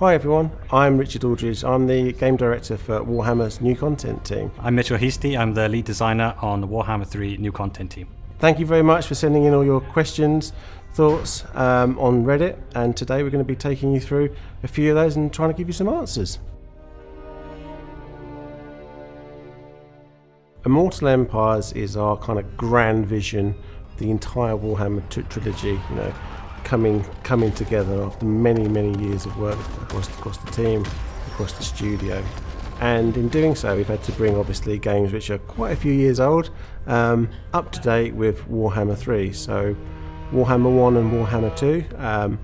Hi everyone, I'm Richard Aldridge. I'm the game director for Warhammer's new content team. I'm Mitchell Heasty. I'm the lead designer on the Warhammer 3 new content team. Thank you very much for sending in all your questions, thoughts um, on Reddit, and today we're going to be taking you through a few of those and trying to give you some answers. Immortal Empires is our kind of grand vision, the entire Warhammer trilogy, you know, coming coming together after many many years of work across across the team, across the studio, and in doing so, we've had to bring obviously games which are quite a few years old um, up to date with Warhammer 3. So Warhammer 1 and Warhammer 2. Um,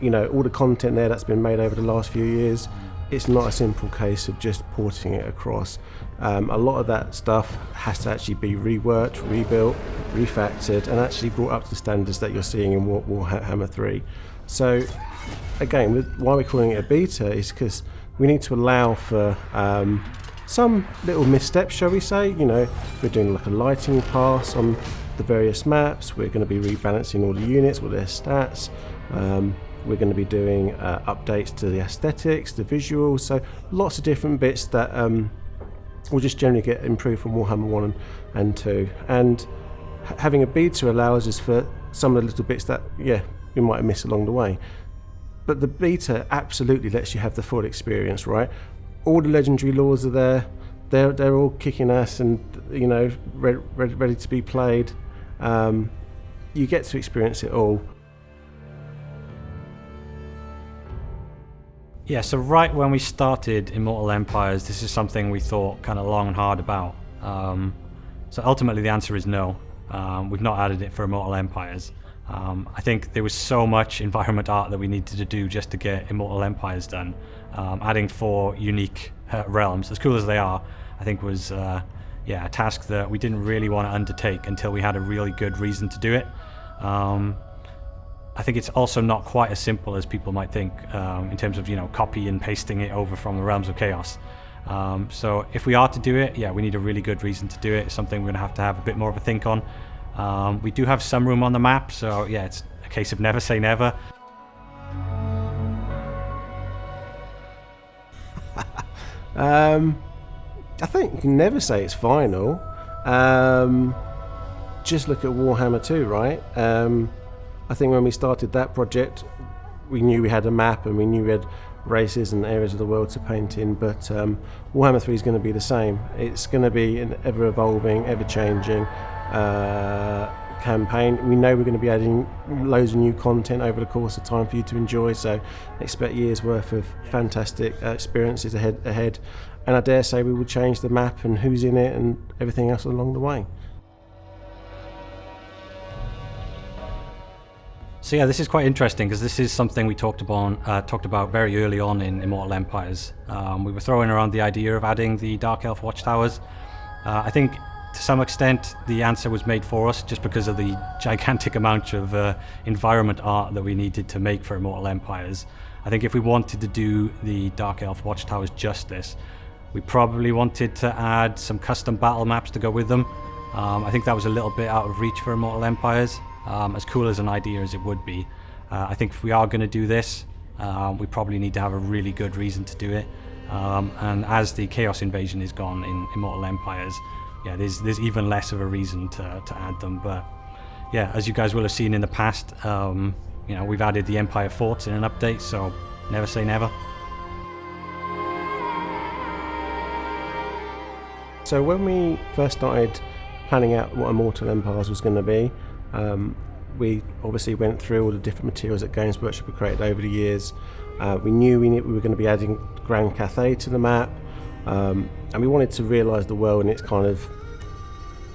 you know, all the content there that's been made over the last few years, it's not a simple case of just porting it across. Um, a lot of that stuff has to actually be reworked, rebuilt, refactored, and actually brought up to the standards that you're seeing in War- Warhammer 3. So, again, with, why we're calling it a beta is because we need to allow for um, some little missteps, shall we say. You know, we're doing like a lighting pass on the various maps. We're going to be rebalancing all the units, all their stats. Um, we're going to be doing uh, updates to the aesthetics, the visuals. So lots of different bits that um, will just generally get improved from Warhammer 1 and, and 2. And having a beta allows us for some of the little bits that, yeah, we might have missed along the way. But the beta absolutely lets you have the full experience, right? All the legendary lords are there. They're, they're all kicking ass and, you know, ready, ready, ready to be played. Um, you get to experience it all. Yeah, so right when we started Immortal Empires, this is something we thought kind of long and hard about. Um, so ultimately, the answer is no. Um, we've not added it for Immortal Empires. Um, I think there was so much environment art that we needed to do just to get Immortal Empires done. Um, adding four unique uh, realms, as cool as they are, I think was uh, yeah a task that we didn't really want to undertake until we had a really good reason to do it. Um, I think it's also not quite as simple as people might think um, in terms of you know copy and pasting it over from the realms of chaos. Um, so if we are to do it, yeah, we need a really good reason to do it. It's something we're going to have to have a bit more of a think on. Um, we do have some room on the map, so yeah, it's a case of never say never. um, I think you can never say it's final. Um, just look at Warhammer 2, right? I think when we started that project, we knew we had a map and we knew we had races and areas of the world to paint in, but um, Warhammer 3 is going to be the same. It's going to be an ever evolving, ever changing uh, campaign. We know we're going to be adding loads of new content over the course of time for you to enjoy, so expect years worth of fantastic uh, experiences ahead, ahead. And I dare say we will change the map and who's in it and everything else along the way. So yeah, this is quite interesting because this is something we talked about uh, talked about very early on in Immortal Empires. Um, we were throwing around the idea of adding the Dark Elf Watchtowers. Uh, I think to some extent the answer was made for us just because of the gigantic amount of uh, environment art that we needed to make for Immortal Empires. I think if we wanted to do the Dark Elf Watchtowers justice, we probably wanted to add some custom battle maps to go with them. Um, I think that was a little bit out of reach for Immortal Empires um, as cool as an idea as it would be. Uh, I think if we are going to do this, um, we probably need to have a really good reason to do it. Um, and as the Chaos Invasion is gone in Immortal Empires, yeah, there's there's even less of a reason to, to add them. But yeah, as you guys will have seen in the past, um, you know, we've added the Empire Forts in an update, so never say never. So when we first started planning out what Immortal Empires was going to be, um, we obviously went through all the different materials that Games Workshop had created over the years. Uh, we knew we, we were going to be adding Grand Cathay to the map, um, and we wanted to realise the world in its kind of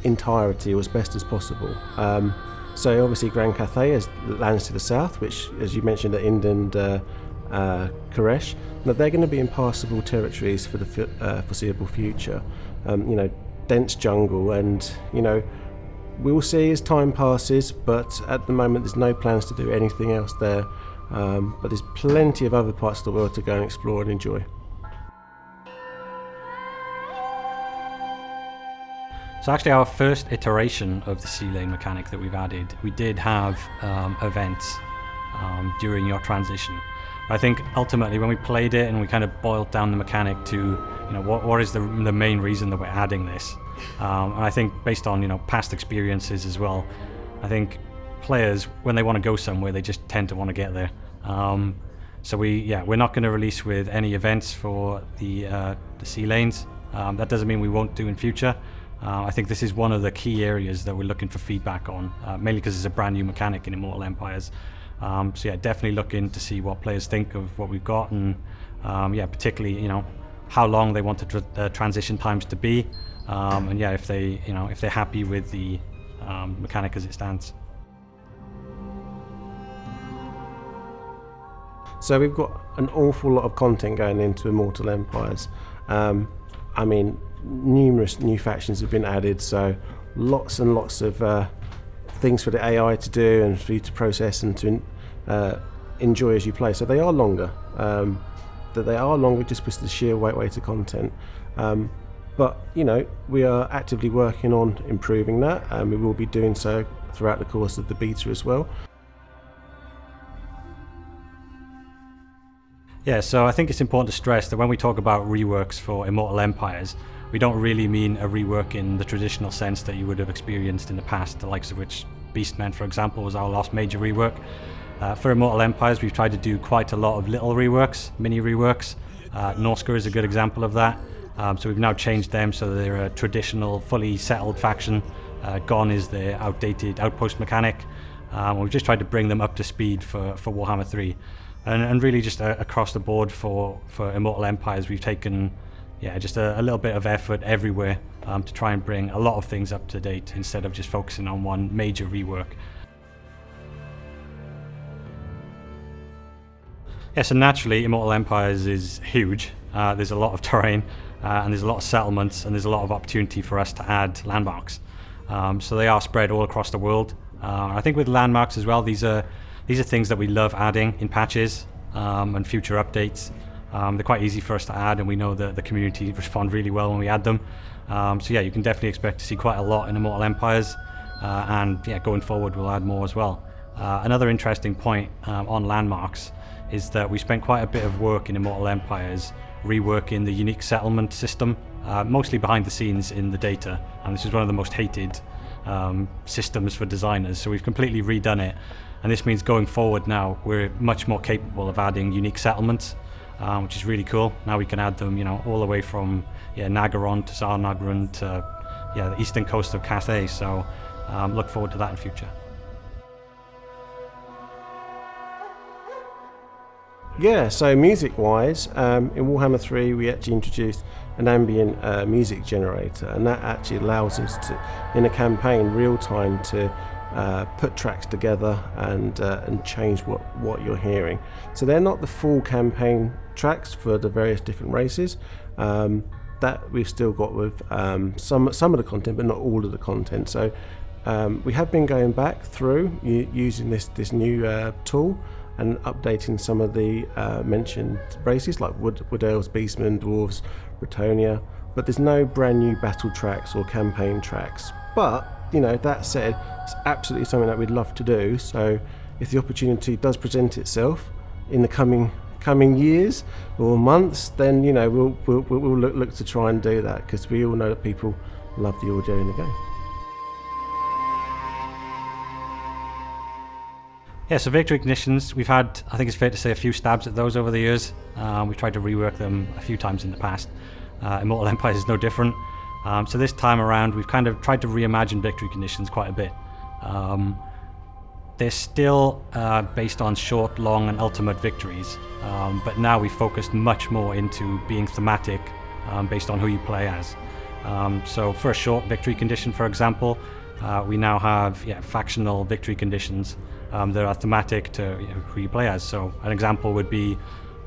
entirety as best as possible. Um, so obviously Grand Cathay is lands to the south, which, as you mentioned, are Ind and uh, uh, Khuresh. But they're going to be impassable territories for the uh, foreseeable future. Um, you know, dense jungle, and you know, We'll see as time passes, but at the moment there's no plans to do anything else there. Um, but there's plenty of other parts of the world to go and explore and enjoy. So actually our first iteration of the sea lane mechanic that we've added, we did have um, events um, during your transition. I think ultimately when we played it and we kind of boiled down the mechanic to, you know, what, what is the, the main reason that we're adding this? Um, and I think based on, you know, past experiences as well, I think players, when they want to go somewhere, they just tend to want to get there. Um, so we, yeah, we're not going to release with any events for the, uh, the sea lanes. Um, that doesn't mean we won't do in future. Uh, I think this is one of the key areas that we're looking for feedback on, uh, mainly because it's a brand new mechanic in Immortal Empires. Um, so yeah, definitely looking to see what players think of what we've got, and um, yeah, particularly you know how long they want the tr uh, transition times to be, um, and yeah, if they you know if they're happy with the um, mechanic as it stands. So we've got an awful lot of content going into Immortal Empires. Um, I mean, numerous new factions have been added, so lots and lots of uh, things for the AI to do and for you to process and to uh, enjoy as you play. So they are longer. Um, that they are longer just because of the sheer weight weight of content. Um, but you know, we are actively working on improving that, and we will be doing so throughout the course of the beta as well. Yeah, so I think it's important to stress that when we talk about reworks for Immortal Empires, we don't really mean a rework in the traditional sense that you would have experienced in the past, the likes of which Beastmen, for example, was our last major rework. Uh, for Immortal Empires, we've tried to do quite a lot of little reworks, mini reworks. Uh, Norsca is a good example of that. Um, so we've now changed them so they're a traditional, fully settled faction. Uh, gone is the outdated outpost mechanic. Um, we've just tried to bring them up to speed for, for Warhammer 3 and, and really just uh, across the board for, for Immortal Empires, we've taken yeah, just a, a little bit of effort everywhere um, to try and bring a lot of things up to date instead of just focusing on one major rework. Yeah, so naturally, Immortal Empires is huge. Uh, there's a lot of terrain, and there's a lot of settlements, and there's a lot of opportunity for us to add landmarks. Um, so they are spread all across the world. Uh, I think with landmarks as well, these are these are things that we love adding in patches um, and future updates. Um, they're quite easy for us to add and we know that the community respond really well when we add them. Um, so yeah, you can definitely expect to see quite a lot in Immortal Empires uh, and yeah, going forward we'll add more as well. Uh, another interesting point um, on landmarks is that we spent quite a bit of work in Immortal Empires reworking the unique settlement system, uh, mostly behind the scenes in the data, and this is one of the most hated um, systems for designers, so we've completely redone it and this means going forward now, we're much more capable of adding unique settlements, um, which is really cool. Now we can add them, you know, all the way from yeah, Naggaroth to Zharr-Naggrund to yeah, the eastern coast of Cathay. So um, look forward to that in future. Yeah, so music-wise, um, in Warhammer 3 we actually introduced an ambient uh, music generator and that actually allows us to, in a campaign, real time to uh, put tracks together and uh, and change what what you're hearing. So they're not the full campaign tracks for the various different races. Um, that we've still got with um, some some of the content, but not all of the content. So um, we have been going back through using this this new uh, tool and updating some of the uh, mentioned races like Wood, Wood Elves, Beastmen, Dwarves, Bretonnia. But there's no brand new battle tracks or campaign tracks. But you know, that said, it's absolutely something that we'd love to do. So if the opportunity does present itself in the coming coming years or months, then you know we'll we'll, we'll look, look to try and do that because we all know that people love the audio in the game. Yeah, so victory conditions, we've had, I think it's fair to say, a few stabs at those over the years. Um, we've tried to rework them a few times in the past. Uh, Immortal Empires is no different. Um, so this time around, we've kind of tried to reimagine victory conditions quite a bit. Um, they're still uh, based on short, long, and ultimate victories, um, but now we've focused much more into being thematic um, based on who you play as. Um, so for a short victory condition, for example, uh, we now have yeah, factional victory conditions um, that are thematic to you know, who you play as. So an example would be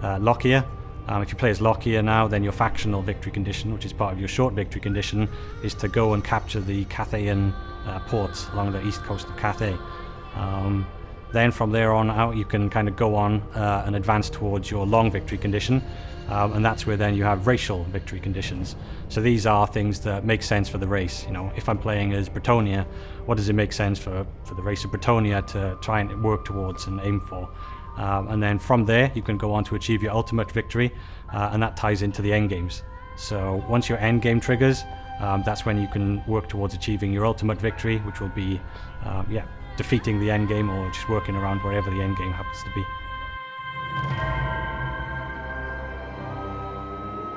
uh, Lokhir, um, if you play as Lokhir now, then your factional victory condition, which is part of your short victory condition, is to go and capture the Cathayan uh, ports along the east coast of Cathay. Um, then from there on out, you can kind of go on uh, and advance towards your long victory condition, um, and that's where then you have racial victory conditions. So these are things that make sense for the race. You know, if I'm playing as Bretonnia, what does it make sense for, for the race of Bretonnia to try and work towards and aim for? Um, and then from there, you can go on to achieve your ultimate victory, uh, and that ties into the end games. So once your end game triggers, um, that's when you can work towards achieving your ultimate victory, which will be, uh, yeah, defeating the end game or just working around wherever the end game happens to be.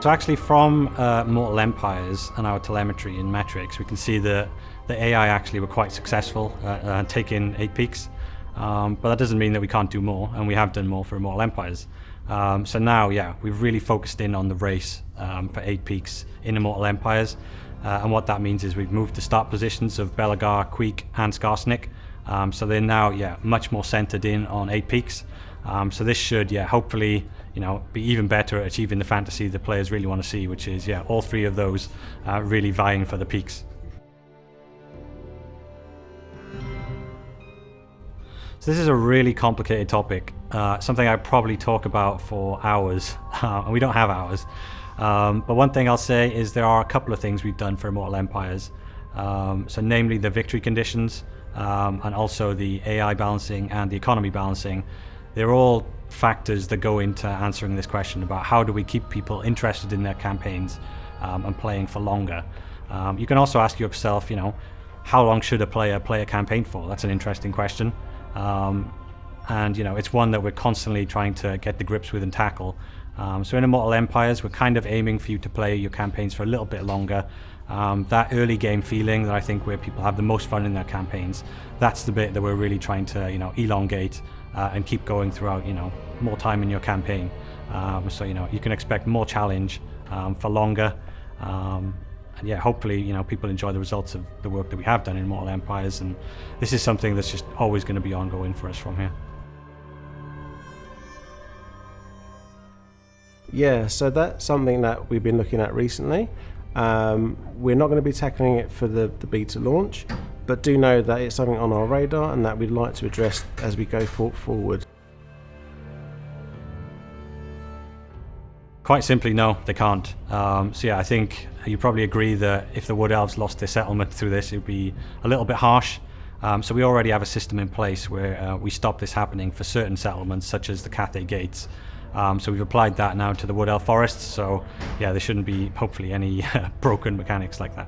So actually from uh, Mortal Empires and our telemetry in metrics, we can see that the AI actually were quite successful at uh, taking 8 peaks. Um, but that doesn't mean that we can't do more, and we have done more for Immortal Empires. Um, so now, yeah, we've really focused in on the race um, for 8 peaks in Immortal Empires. Uh, and what that means is we've moved the start positions of Belegar, Queek, and Skarsnik. Um, so they're now, yeah, much more centered in on 8 peaks. Um, so this should, yeah, hopefully, you know, be even better at achieving the fantasy the players really want to see, which is, yeah, all three of those uh, really vying for the peaks. So this is a really complicated topic, uh, something I probably talk about for hours, uh, and we don't have hours. Um, but one thing I'll say is there are a couple of things we've done for Immortal Empires. Um, so namely the victory conditions, um, and also the AI balancing and the economy balancing. They're all factors that go into answering this question about how do we keep people interested in their campaigns um, and playing for longer. Um, you can also ask yourself, you know, how long should a player play a campaign for? That's an interesting question. Um, and you know, it's one that we're constantly trying to get the grips with and tackle. Um, so in Immortal Empires, we're kind of aiming for you to play your campaigns for a little bit longer. Um, that early game feeling that I think where people have the most fun in their campaigns, that's the bit that we're really trying to, you know, elongate uh, and keep going throughout, you know, more time in your campaign. Um, so, you know, you can expect more challenge um, for longer. Um, and yeah, hopefully, you know, people enjoy the results of the work that we have done in Mortal Empires, and this is something that's just always going to be ongoing for us from here. Yeah, so that's something that we've been looking at recently. Um, we're not going to be tackling it for the, the beta launch, but do know that it's something on our radar and that we'd like to address as we go forward. Quite simply, no, they can't. Um, so yeah, I think you probably agree that if the Wood Elves lost their settlement through this, it would be a little bit harsh. Um, so we already have a system in place where uh, we stop this happening for certain settlements, such as the Cathay Gates. Um, so we've applied that now to the Wood Elf Forests. So yeah, there shouldn't be hopefully any broken mechanics like that.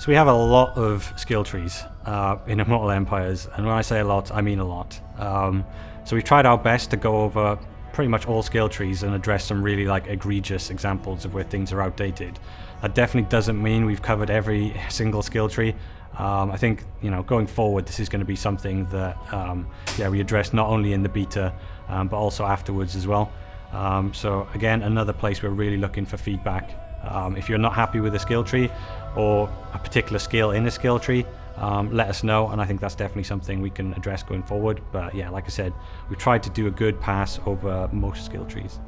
So we have a lot of skill trees uh, in Immortal Empires, and when I say a lot, I mean a lot. Um, so we've tried our best to go over pretty much all skill trees and address some really like egregious examples of where things are outdated. That definitely doesn't mean we've covered every single skill tree. Um, I think you know going forward, this is going to be something that um, yeah we address not only in the beta um, but also afterwards as well. Um, so again, another place we're really looking for feedback. Um, if you're not happy with a skill tree or a particular skill in a skill tree, um, let us know and I think that's definitely something we can address going forward but yeah like I said we've tried to do a good pass over most skill trees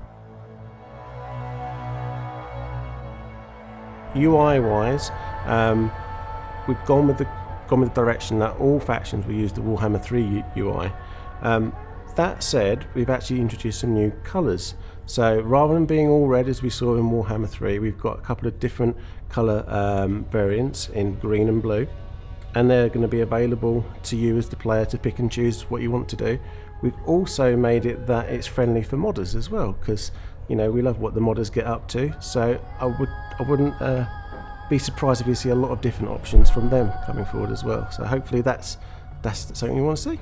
UI wise um, we've gone with the gone with the direction that all factions will use the Warhammer 3 UI um, that said we've actually introduced some new colours so rather than being all red as we saw in Warhammer 3 we've got a couple of different colour um, variants in green and blue and they're going to be available to you as the player to pick and choose what you want to do. We've also made it that it's friendly for modders as well because you know we love what the modders get up to. So I would I wouldn't uh, be surprised if you see a lot of different options from them coming forward as well. So hopefully that's that's something you want to see.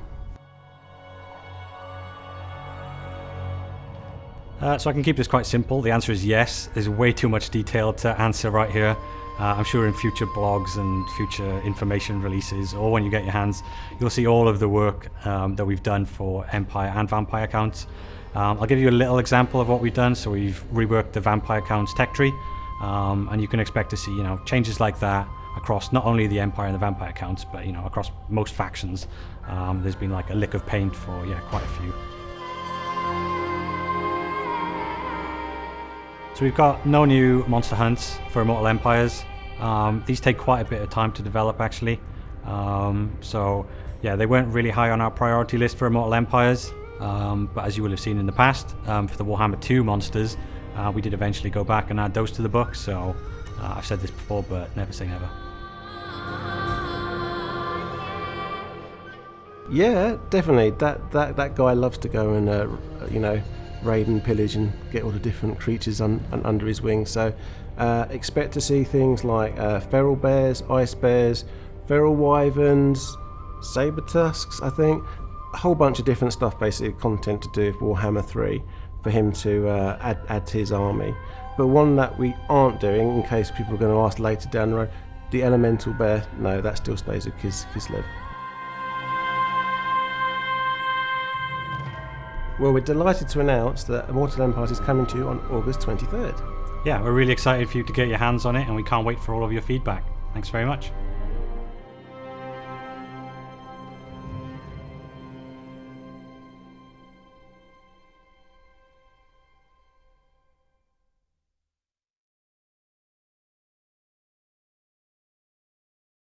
Uh, so I can keep this quite simple. The answer is yes. There's way too much detail to answer right here. Uh, I'm sure in future blogs and future information releases, or when you get your hands, you'll see all of the work um, that we've done for Empire and Vampire Counts. Um, I'll give you a little example of what we've done. So we've reworked the Vampire Counts tech tree, um, and you can expect to see you know changes like that across not only the Empire and the Vampire Counts, but you know across most factions. Um, there's been like a lick of paint for yeah quite a few. So we've got no new monster hunts for Immortal Empires. Um, these take quite a bit of time to develop actually. Um, so yeah, they weren't really high on our priority list for Immortal Empires. Um, but as you will have seen in the past, um, for the Warhammer 2 monsters, uh, we did eventually go back and add those to the book. So uh, I've said this before, but never say never. Yeah, definitely. That that that guy loves to go and uh, you know raid and pillage and get all the different creatures un, un, under his wing. So uh, expect to see things like uh, feral bears, ice bears, feral wyverns, saber tusks. I think a whole bunch of different stuff, basically content to do with Warhammer 3 for him to uh, add, add to his army. But one that we aren't doing, in case people are going to ask later down the road, the elemental bear. No, that still stays with Kis- Kislev. Well, we're delighted to announce that Immortal Empires is coming to you on August 23rd. Yeah, we're really excited for you to get your hands on it, and we can't wait for all of your feedback. Thanks very much.